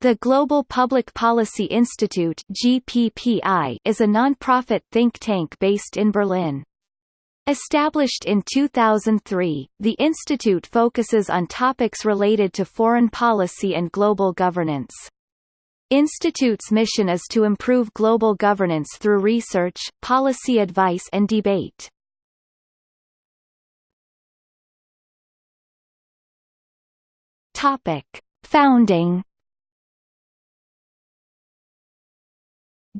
The Global Public Policy Institute (GPPI) is a non-profit think tank based in Berlin. Established in 2003, the institute focuses on topics related to foreign policy and global governance. Institute's mission is to improve global governance through research, policy advice and debate. Topic: Founding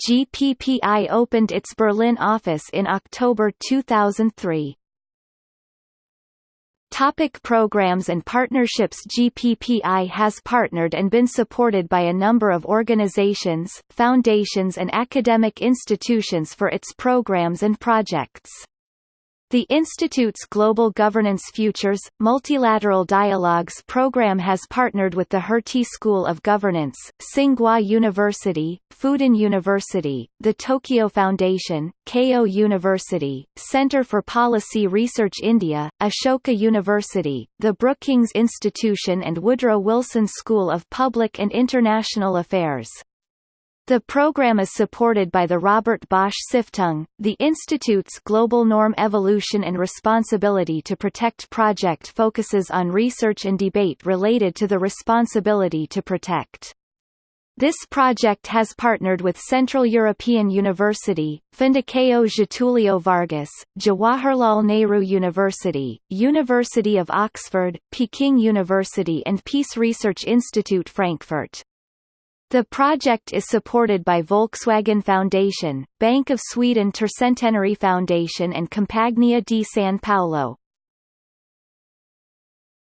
GPPI opened its Berlin office in October 2003. Topic programs and partnerships GPPI has partnered and been supported by a number of organizations, foundations and academic institutions for its programs and projects. The Institute's Global Governance Futures, Multilateral Dialogues program has partnered with the Hertie School of Governance, Tsinghua University, Fudan University, the Tokyo Foundation, Keio University, Center for Policy Research India, Ashoka University, the Brookings Institution and Woodrow Wilson School of Public and International Affairs. The program is supported by the Robert Bosch Stiftung, the Institute's Global Norm Evolution and Responsibility to Protect project focuses on research and debate related to the responsibility to protect. This project has partnered with Central European University, Fundação Getúlio Vargas, Jawaharlal Nehru University, University of Oxford, Peking University and Peace Research Institute Frankfurt. The project is supported by Volkswagen Foundation, Bank of Sweden Tercentenary Foundation and Compagnia di San Paolo.